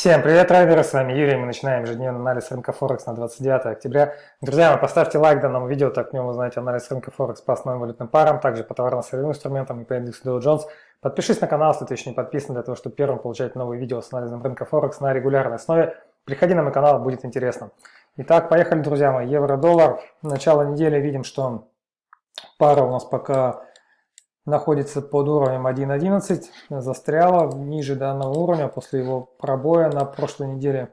Всем привет, трейдеры, с вами Юрий, мы начинаем ежедневный анализ рынка Форекс на 29 октября. Друзья, поставьте лайк данному видео, так в нем узнаете анализ рынка Форекс по основным валютным парам, также по товарно-сырьевым инструментам и по индексу Dow Jones. Подпишись на канал, если ты еще не подписан, для того, чтобы первым получать новые видео с анализом рынка Форекс на регулярной основе. Приходи на мой канал, будет интересно. Итак, поехали, друзья мои, евро-доллар. Начало недели видим, что пара у нас пока находится под уровнем 1.11, застряла ниже данного уровня после его пробоя на прошлой неделе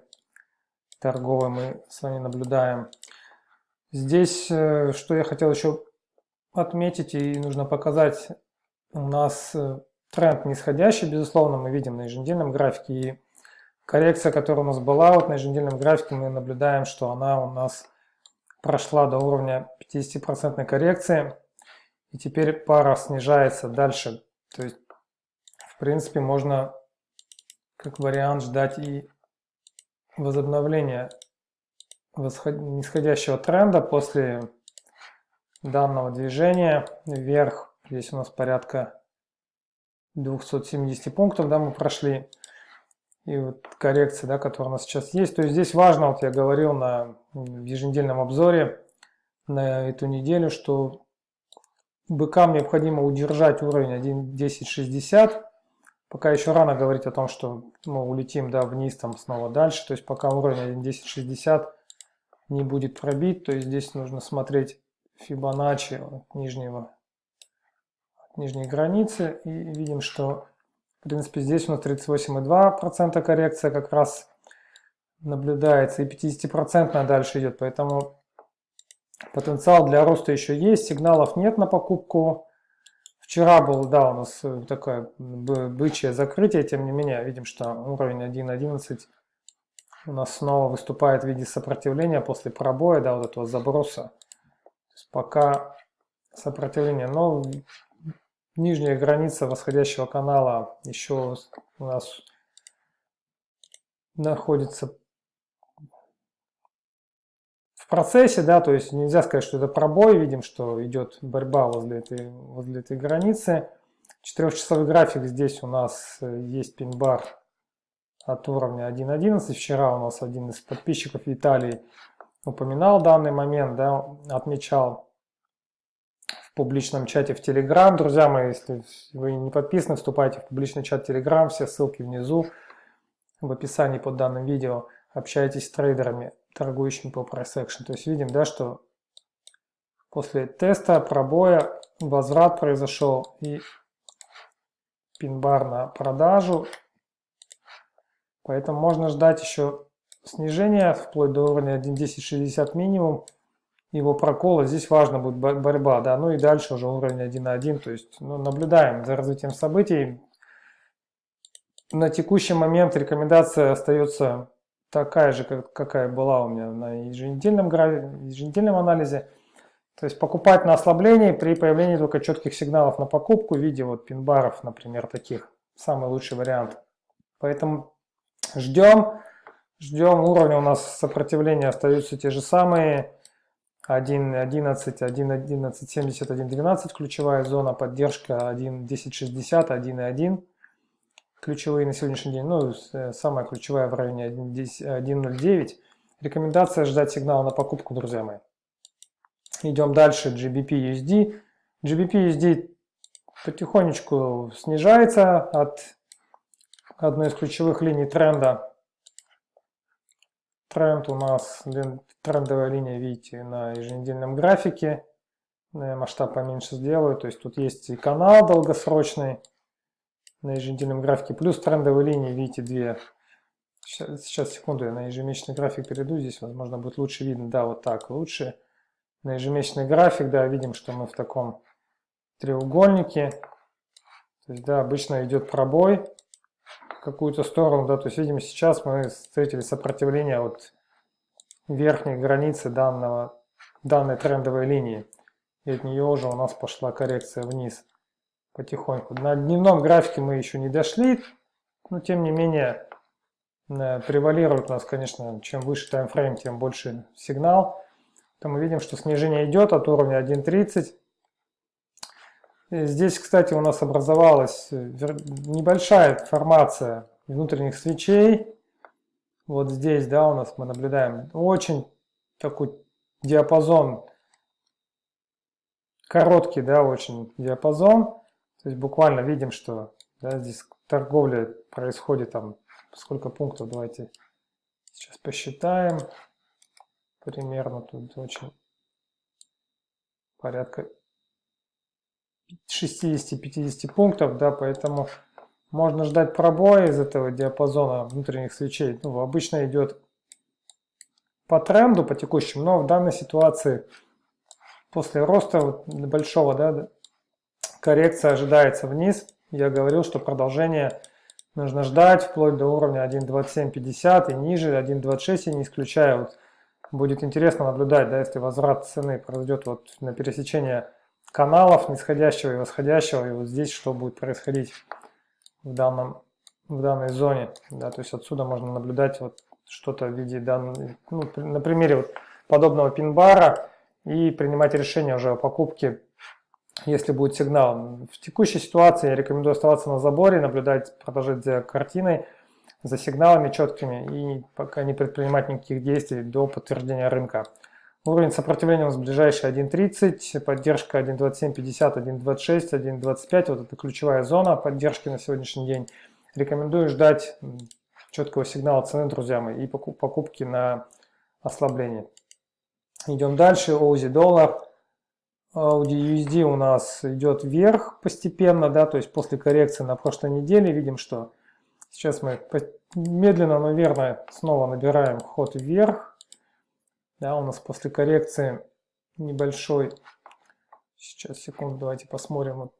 торговой мы с вами наблюдаем. Здесь, э, что я хотел еще отметить и нужно показать, у нас э, тренд нисходящий, безусловно, мы видим на еженедельном графике и коррекция, которая у нас была вот на еженедельном графике, мы наблюдаем, что она у нас прошла до уровня 50% коррекции. И теперь пара снижается дальше. То есть, в принципе, можно как вариант ждать и возобновления нисходящего тренда после данного движения вверх. Здесь у нас порядка 270 пунктов, да, мы прошли. И вот коррекция, да, которая у нас сейчас есть. То есть здесь важно, вот я говорил на еженедельном обзоре на эту неделю, что быкам необходимо удержать уровень 1.1060. Пока еще рано говорить о том, что мы улетим да, вниз, там снова дальше. То есть пока уровень 1.1060 не будет пробит, то есть здесь нужно смотреть Фибоначчи от нижнего от нижней границы. И видим, что в принципе здесь у нас 38,2% коррекция как раз наблюдается. И 50% дальше идет. Поэтому Потенциал для роста еще есть, сигналов нет на покупку. Вчера был, да, у нас э, такое бычье закрытие, тем не менее, видим, что уровень 1.11 у нас снова выступает в виде сопротивления после пробоя, да, вот этого заброса. пока сопротивление, но нижняя граница восходящего канала еще у нас находится в процессе, да, то есть нельзя сказать, что это пробой, видим, что идет борьба возле этой, возле этой границы. Четырехчасовой график здесь у нас э, есть пин-бар от уровня 1.11. Вчера у нас один из подписчиков Виталий упоминал данный момент, да, отмечал в публичном чате в Telegram. Друзья мои, если вы не подписаны, вступайте в публичный чат Telegram, все ссылки внизу в описании под данным видео. Общайтесь с трейдерами торгующим по price action. То есть видим, да, что после теста, пробоя, возврат произошел и пин-бар на продажу. Поэтому можно ждать еще снижения вплоть до уровня 1.1060 минимум. Его прокола. Здесь важно будет борьба. Да? Ну и дальше уже уровень 1.1. То есть ну, наблюдаем за развитием событий. На текущий момент рекомендация остается такая же, как, какая была у меня на еженедельном, еженедельном анализе. То есть покупать на ослабление при появлении только четких сигналов на покупку в виде вот пин-баров, например, таких. Самый лучший вариант. Поэтому ждем. Ждем. Уровни у нас сопротивления остаются те же самые. 1.11, 1.11, 70, 1.12 ключевая зона, поддержка 1.1060, 1.1 ключевые на сегодняшний день, ну, э, самая ключевая в районе 1.09. Рекомендация ждать сигнала на покупку, друзья мои. Идем дальше, GBP USD. GBP USD потихонечку снижается от одной из ключевых линий тренда. Тренд у нас, трендовая линия, видите, на еженедельном графике. Масштаб поменьше сделаю, то есть тут есть и канал долгосрочный, на еженедельном графике, плюс трендовые линии, видите, две. Сейчас, сейчас, секунду, я на ежемесячный график перейду, здесь, возможно, будет лучше видно, да, вот так, лучше. На ежемесячный график, да, видим, что мы в таком треугольнике. То есть, да, обычно идет пробой в какую-то сторону, да, то есть, видим, сейчас мы встретили сопротивление от верхней границы данного, данной трендовой линии. И от нее уже у нас пошла коррекция вниз потихоньку. На дневном графике мы еще не дошли, но тем не менее э, превалирует у нас, конечно, чем выше таймфрейм, тем больше сигнал. То мы видим, что снижение идет от уровня 1.30. Здесь, кстати, у нас образовалась э, небольшая формация внутренних свечей. вот здесь, да, у нас мы наблюдаем очень такой диапазон, короткий, да, очень диапазон. То есть буквально видим, что да, здесь торговля происходит там, сколько пунктов, давайте сейчас посчитаем. Примерно тут очень порядка 60-50 пунктов, да, поэтому можно ждать пробоя из этого диапазона внутренних свечей. Ну, обычно идет по тренду, по текущему, но в данной ситуации после роста вот большого, да, коррекция ожидается вниз. Я говорил, что продолжение нужно ждать вплоть до уровня 1.2750 и ниже 1.26, я не исключаю. Вот будет интересно наблюдать, да, если возврат цены произойдет вот на пересечение каналов нисходящего и восходящего, и вот здесь что будет происходить в, данном, в данной зоне. Да, то есть отсюда можно наблюдать вот что-то в виде данной, ну, на примере вот подобного пин-бара и принимать решение уже о покупке, если будет сигнал. В текущей ситуации я рекомендую оставаться на заборе, наблюдать, продолжать за картиной, за сигналами четкими и пока не предпринимать никаких действий до подтверждения рынка. Уровень сопротивления у нас ближайший 1.30, поддержка 1.2750, 1.26, 1.25. Вот это ключевая зона поддержки на сегодняшний день. Рекомендую ждать четкого сигнала цены, друзья мои, и покупки на ослабление. Идем дальше. Оузи доллар. Audi USD у нас идет вверх постепенно, да, то есть после коррекции на прошлой неделе видим, что сейчас мы медленно, но верно снова набираем ход вверх. Да, у нас после коррекции небольшой, сейчас, секунду, давайте посмотрим, вот,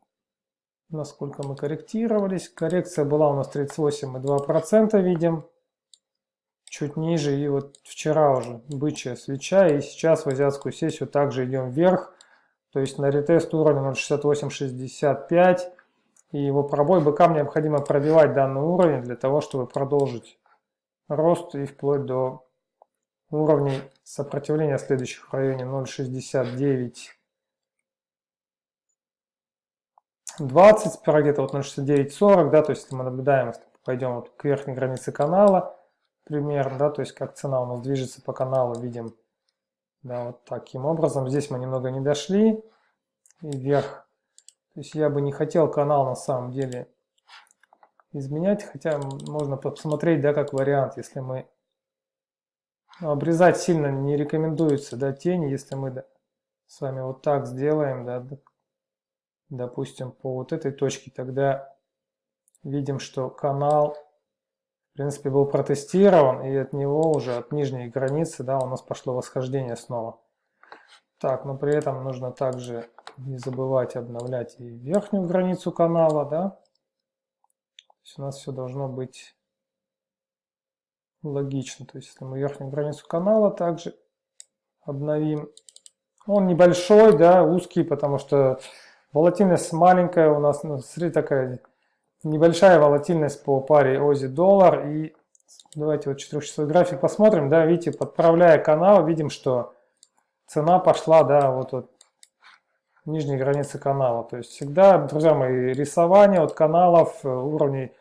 насколько мы корректировались. Коррекция была у нас 38,2%, видим, чуть ниже. И вот вчера уже бычья свеча, и сейчас в азиатскую сессию также идем вверх. То есть на ретест уровня 0.6865 и его пробой быкам необходимо пробивать данный уровень для того, чтобы продолжить рост и вплоть до уровней сопротивления следующих в районе 0.69 20, сперва где-то вот 0.6940, да, то есть если мы наблюдаем, если пойдем вот к верхней границе канала, примерно, да, то есть как цена у нас движется по каналу, видим, да, вот таким образом. Здесь мы немного не дошли, и вверх. То есть я бы не хотел канал на самом деле изменять, хотя можно посмотреть, да, как вариант, если мы Обрезать сильно не рекомендуется, да, тени, если мы с вами вот так сделаем, да, допустим, по вот этой точке, тогда видим, что канал, принципе, был протестирован, и от него уже, от нижней границы, да, у нас пошло восхождение снова. Так, но при этом нужно также не забывать обновлять и верхнюю границу канала, да. То есть у нас все должно быть логично. То есть если мы верхнюю границу канала также обновим. Он небольшой, да, узкий, потому что волатильность маленькая у нас, ну, такая небольшая волатильность по паре Ози доллар. И давайте вот 4 график посмотрим, да, видите, подправляя канал, видим, что цена пошла, да, вот от нижней границы канала. То есть всегда, друзья мои, рисование от каналов, э, уровней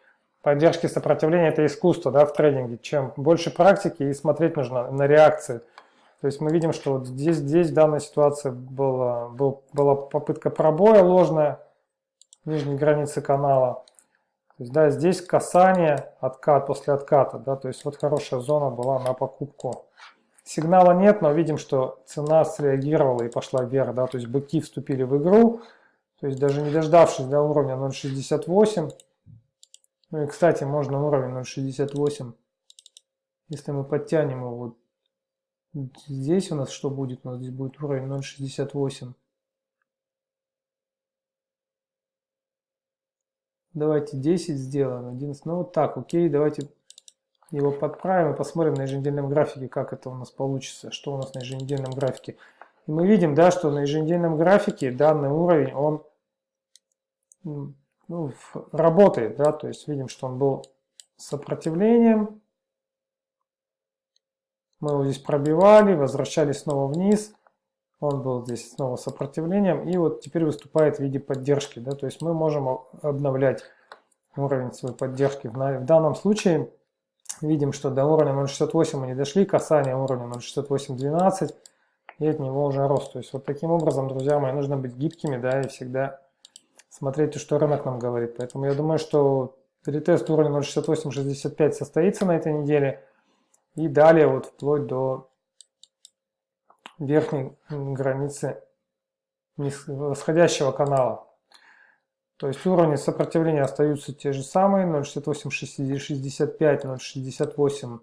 поддержки сопротивления – это искусство да, в трейдинге. Чем больше практики и смотреть нужно на реакции. То есть мы видим, что вот здесь, здесь в данной ситуации была, был, была попытка пробоя ложная нижней границы канала. То есть, да, здесь касание, откат после отката. Да, то есть вот хорошая зона была на покупку. Сигнала нет, но видим, что цена среагировала и пошла вверх. Да, то есть быки вступили в игру. То есть даже не дождавшись до уровня 0.68, ну и, кстати, можно уровень 0.68. Если мы подтянем его вот здесь у нас что будет? У нас здесь будет уровень 0.68. Давайте 10 сделаем, 11. Ну вот так, окей, давайте его подправим и посмотрим на еженедельном графике, как это у нас получится, что у нас на еженедельном графике. И мы видим, да, что на еженедельном графике данный уровень, он ну, работает, да, то есть видим, что он был сопротивлением. Мы его здесь пробивали, возвращались снова вниз. Он был здесь снова сопротивлением и вот теперь выступает в виде поддержки, да, то есть мы можем обновлять уровень своей поддержки. В данном случае Видим, что до уровня 0.68 мы не дошли, касание уровня 0.68.12, и от него уже рост. То есть вот таким образом, друзья мои, нужно быть гибкими, да, и всегда смотреть, что рынок нам говорит. Поэтому я думаю, что ретест уровня 0.68.65 состоится на этой неделе, и далее вот вплоть до верхней границы восходящего канала. То есть уровни сопротивления остаются те же самые, 0,6865, 0,68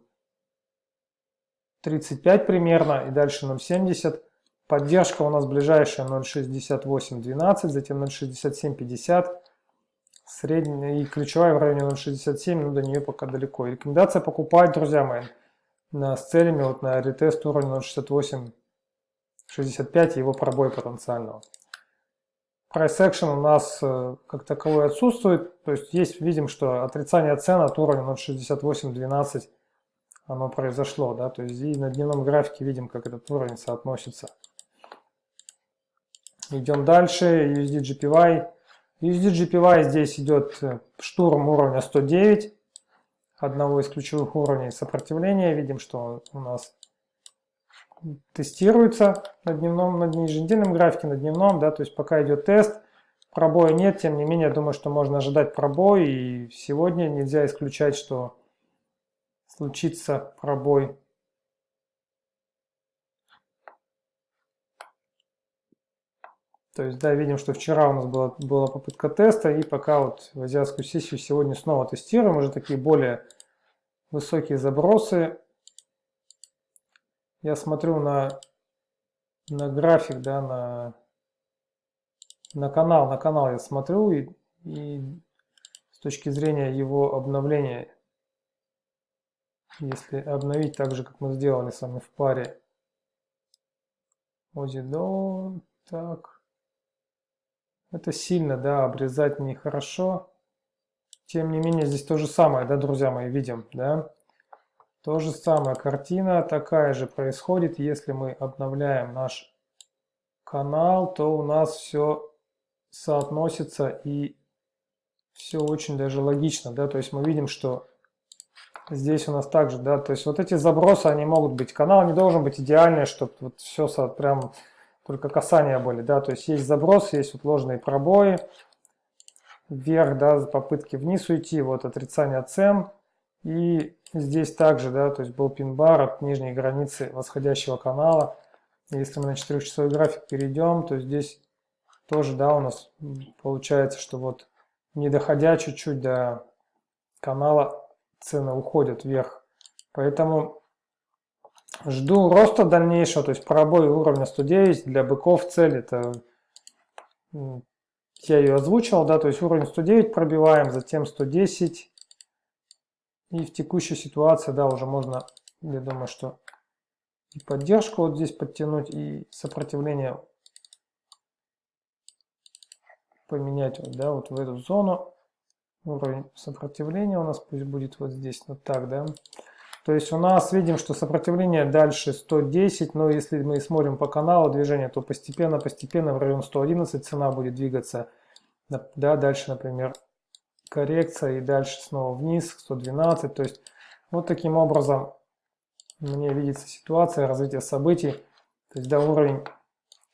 35 примерно, и дальше 0,70. Поддержка у нас ближайшая 0,6812, затем 0,6750. Средняя и ключевая в районе 0,67, но до нее пока далеко. рекомендация покупать, друзья мои, с целями вот на ретест уровня 0,6865 и его пробой потенциального. Price action у нас э, как таковой отсутствует, то есть есть, видим, что отрицание цен от уровня 0.6812 оно произошло, да, то есть и на дневном графике видим, как этот уровень соотносится. Идем дальше, USD GPY. USD GPY здесь идет э, штурм уровня 109, одного из ключевых уровней сопротивления. Видим, что у нас тестируется на дневном, на еженедельном графике, на дневном, да, то есть пока идет тест, пробоя нет, тем не менее, я думаю, что можно ожидать пробой, и сегодня нельзя исключать, что случится пробой. То есть, да, видим, что вчера у нас была, была попытка теста, и пока вот в азиатскую сессию сегодня снова тестируем, уже такие более высокие забросы я смотрю на, на график, да, на, на канал, на канал я смотрю, и, и с точки зрения его обновления, если обновить так же, как мы сделали с вами в паре Озидо, так, это сильно, да, обрезать нехорошо. Тем не менее, здесь то же самое, да, друзья мои, видим, да. То же самое, картина такая же происходит, если мы обновляем наш канал, то у нас все соотносится и все очень даже логично, да, то есть мы видим, что здесь у нас также, да, то есть вот эти забросы, они могут быть, канал не должен быть идеальный, чтобы вот все прям только касания были, да, то есть есть забросы, есть вот ложные пробои, вверх, да, попытки вниз уйти, вот отрицание цен, и здесь также, да, то есть был пин-бар от нижней границы восходящего канала. Если мы на 4-часовой график перейдем, то здесь тоже, да, у нас получается, что вот не доходя чуть-чуть до канала, цены уходят вверх. Поэтому жду роста дальнейшего, то есть пробой уровня 109 для быков цель это я ее озвучил, да, то есть уровень 109 пробиваем, затем 110, и в текущей ситуации, да, уже можно, я думаю, что и поддержку вот здесь подтянуть, и сопротивление поменять вот, да, вот в эту зону. Уровень сопротивления у нас пусть будет вот здесь, вот так, да. То есть у нас видим, что сопротивление дальше 110, но если мы смотрим по каналу движения, то постепенно-постепенно в район 111 цена будет двигаться. Да, дальше, например, коррекция и дальше снова вниз, 112. То есть вот таким образом мне видится ситуация развития событий. То есть до уровень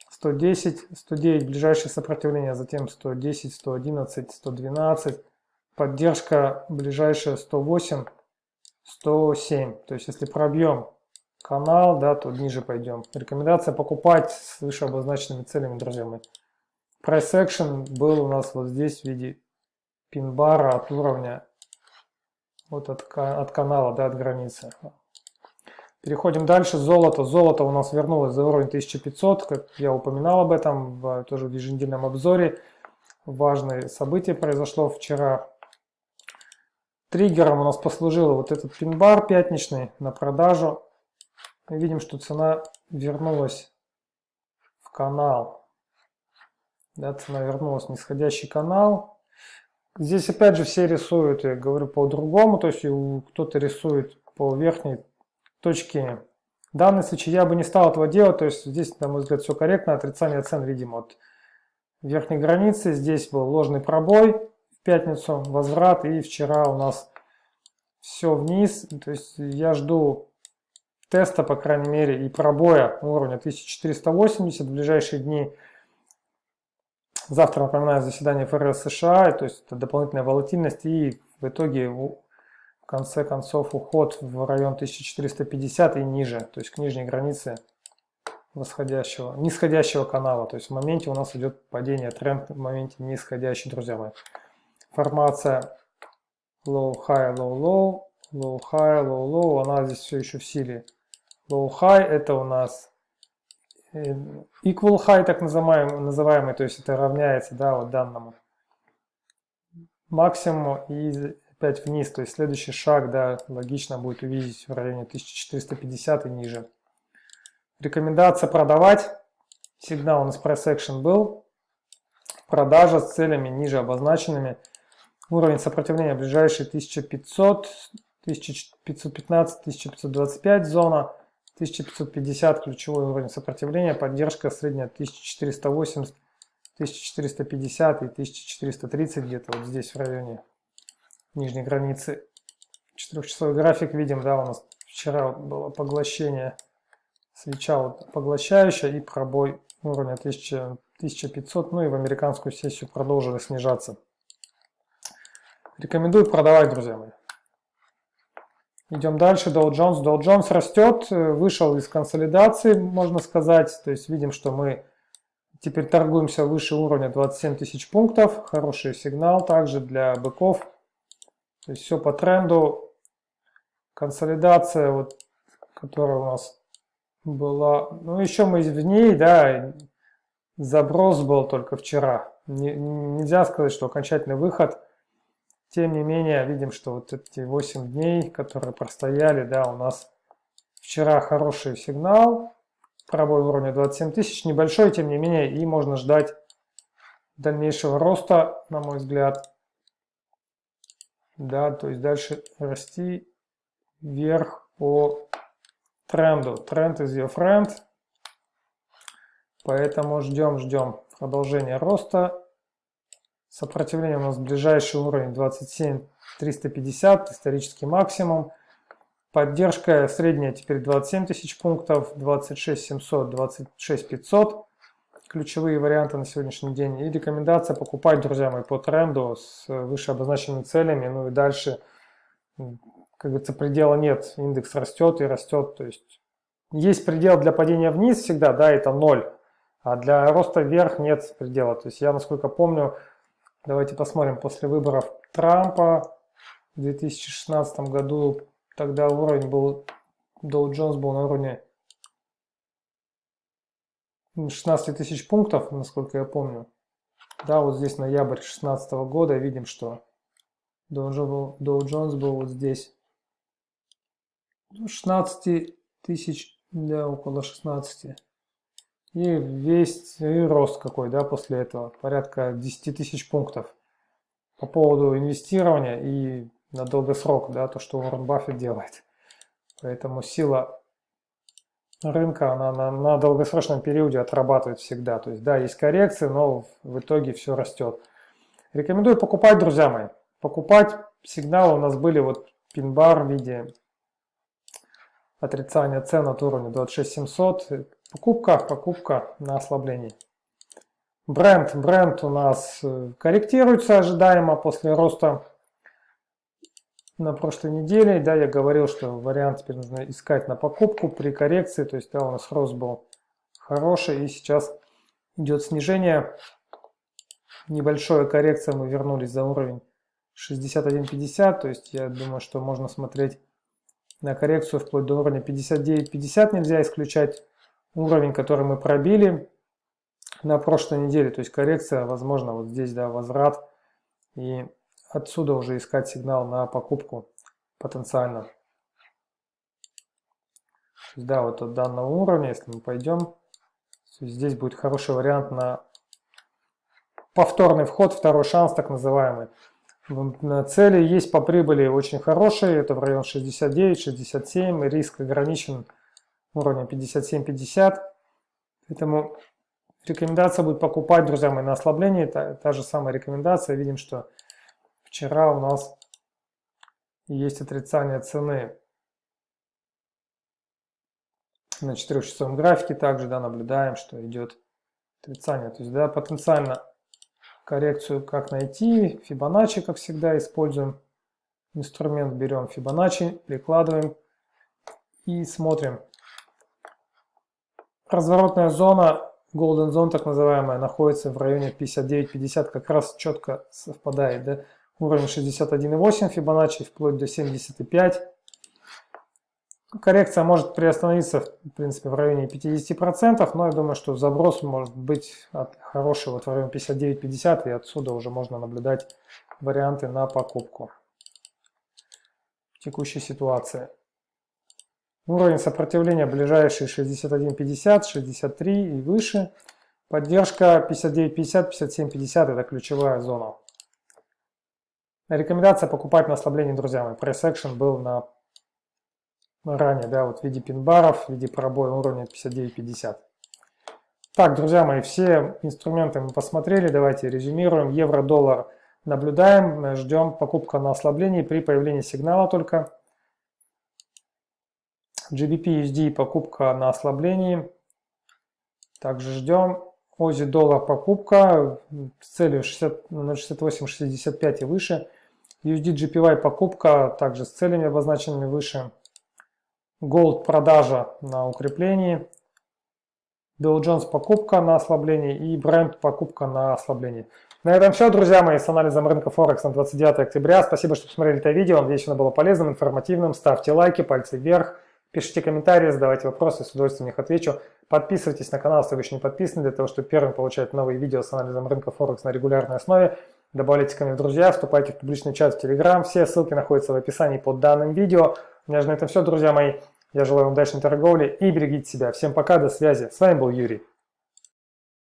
110, 109 ближайшее сопротивление, затем 110, 111, 112. Поддержка ближайшая 108, 107. То есть если пробьем канал, да, то ниже пойдем. Рекомендация покупать с выше обозначенными целями, друзья мои. Price action был у нас вот здесь в виде пин-бара от уровня, вот от, от канала, да, от границы. Переходим дальше. Золото. Золото у нас вернулось за уровень 1500, как я упоминал об этом в, тоже в еженедельном обзоре. Важное событие произошло вчера. Триггером у нас послужило вот этот пин-бар пятничный на продажу. Мы видим, что цена вернулась в канал. Да, цена вернулась в нисходящий канал. Здесь опять же все рисуют, я говорю по-другому, то есть кто-то рисует по верхней точке. В данном случае я бы не стал этого делать, то есть здесь, на мой взгляд, все корректно, отрицание цен видимо от верхней границы. Здесь был ложный пробой в пятницу, возврат, и вчера у нас все вниз. То есть я жду теста, по крайней мере, и пробоя уровня 1480 в ближайшие дни. Завтра, напоминаю, заседание ФРС США, то есть это дополнительная волатильность и в итоге в конце концов уход в район 1450 и ниже, то есть к нижней границе восходящего, нисходящего канала. То есть в моменте у нас идет падение, тренд в моменте нисходящий, друзья мои. Формация low, high, low, low, low, high, low, low, она здесь все еще в силе. Low, high это у нас equal high, так называемый, называемый то есть это равняется да, вот данному максимуму и опять вниз. То есть следующий шаг, да, логично будет увидеть в районе 1450 и ниже. Рекомендация продавать. Сигнал у нас price action был. Продажа с целями ниже обозначенными. Уровень сопротивления ближайший 1500, 1515, 1525 зона. 1550 ключевой уровень сопротивления. Поддержка средняя 1480, 1450 и 1430 где-то вот здесь в районе нижней границы. Четырехчасовой график видим, да, у нас вчера было поглощение свеча вот поглощающая и пробой уровня 1000, 1500, ну и в американскую сессию продолжили снижаться. Рекомендую продавать, друзья мои. Идем дальше. Dow Jones. Dow Jones растет, э, вышел из консолидации, можно сказать. То есть видим, что мы теперь торгуемся выше уровня 27 тысяч пунктов. Хороший сигнал также для быков. То есть все по тренду. Консолидация, вот, которая у нас была... Ну, еще мы в ней, да, заброс был только вчера. Не, нельзя сказать, что окончательный выход. Тем не менее, видим, что вот эти 8 дней, которые простояли, да, у нас вчера хороший сигнал. Пробой уровня 27 тысяч, небольшой, тем не менее, и можно ждать дальнейшего роста, на мой взгляд да, то есть дальше расти вверх по тренду. Тренд is your friend. Поэтому ждем, ждем продолжения роста. Сопротивление у нас ближайший уровень 27 350, исторический максимум. Поддержка средняя теперь 27 тысяч пунктов, 26 700, 26 500 ключевые варианты на сегодняшний день. И рекомендация покупать, друзья мои, по тренду с выше обозначенными целями. Ну и дальше, как говорится, предела нет. Индекс растет и растет. То есть есть предел для падения вниз всегда, да, это ноль. А для роста вверх нет предела. То есть я, насколько помню, давайте посмотрим, после выборов Трампа в 2016 году, тогда уровень был, Dow Jones был на уровне 16 тысяч пунктов, насколько я помню. Да, вот здесь ноябрь 2016 года видим, что Dow Jones был вот здесь 16 тысяч, да, около 16. И весь и рост какой, да, после этого, порядка 10 тысяч пунктов. По поводу инвестирования и на долгосрок, да, то, что Уоррен Баффет делает. Поэтому сила рынка, она на, на долгосрочном периоде отрабатывает всегда. То есть, да, есть коррекции, но в итоге все растет. Рекомендую покупать, друзья мои. Покупать. Сигналы у нас были вот пин-бар в виде отрицания цен от уровня 26700. Покупка, покупка на ослаблении. Бренд, бренд у нас э, корректируется ожидаемо после роста на прошлой неделе, да, я говорил, что вариант теперь нужно искать на покупку при коррекции, то есть, да, у нас рост был хороший, и сейчас идет снижение, небольшая коррекция, мы вернулись за уровень 61.50, то есть, я думаю, что можно смотреть на коррекцию вплоть до уровня 59.50, нельзя исключать уровень, который мы пробили на прошлой неделе, то есть, коррекция, возможно, вот здесь, да, возврат, и отсюда уже искать сигнал на покупку потенциально. Да, вот от данного уровня, если мы пойдем, здесь будет хороший вариант на повторный вход, второй шанс так называемый. Цели есть по прибыли очень хорошие, это в район 69-67, риск ограничен уровнем 57-50. Поэтому рекомендация будет покупать, друзья мои, на ослабление. Та, та же самая рекомендация. Видим, что Вчера у нас есть отрицание цены на 4-часовом графике также да, наблюдаем, что идет отрицание. То есть да, потенциально коррекцию как найти, Фибоначчи, как всегда, используем. Инструмент берем Фибоначчи, прикладываем и смотрим. Разворотная зона, Golden Zone так называемая, находится в районе 59-50, как раз четко совпадает. Да? Уровень 61,8 Фибоначчи вплоть до 75. Коррекция может приостановиться, в принципе, в районе 50%, но я думаю, что заброс может быть от хорошего вот в районе 59-50, и отсюда уже можно наблюдать варианты на покупку в текущей ситуации. Уровень сопротивления ближайший 61.50, 63 и выше. Поддержка 59.50, 57.50 это ключевая зона. Рекомендация покупать на ослабление, друзья мои. Пресс action был на ранее, да, вот в виде пин-баров, в виде пробоя уровня 59.50. Так, друзья мои, все инструменты мы посмотрели, давайте резюмируем. Евро-доллар наблюдаем, ждем покупка на ослаблении при появлении сигнала только. GBP USD покупка на ослаблении. Также ждем. Ози доллар покупка с целью 0.6865 и выше. USD GPY покупка также с целями обозначенными выше. Gold продажа на укреплении, Dow Jones покупка на ослабление и Brent покупка на ослабление. На этом все, друзья мои, с анализом рынка Форекс на 29 октября. Спасибо, что посмотрели это видео. Надеюсь, оно было полезным, информативным. Ставьте лайки, пальцы вверх, пишите комментарии, задавайте вопросы, с удовольствием на них отвечу. Подписывайтесь на канал, если вы еще не подписаны, для того, чтобы первым получать новые видео с анализом рынка Форекс на регулярной основе. Добавляйте ко мне в друзья, вступайте в публичный чат в Telegram. Все ссылки находятся в описании под данным видео. У меня же на этом все, друзья мои. Я желаю вам удачной торговли и берегите себя. Всем пока, до связи. С вами был Юрий.